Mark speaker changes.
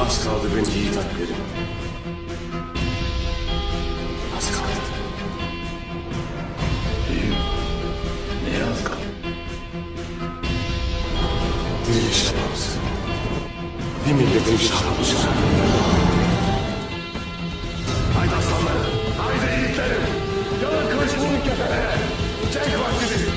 Speaker 1: Az kaldı beni yiğit alplerim. Az kaldı. İyiyim. Neye az kaldı? Diriliş şarabısı. Bir milletin şarabısı. Haydi aslanlarım, haydi yiğitlerim. Yalın kılıç vurun kefene. Cenk vaktidir.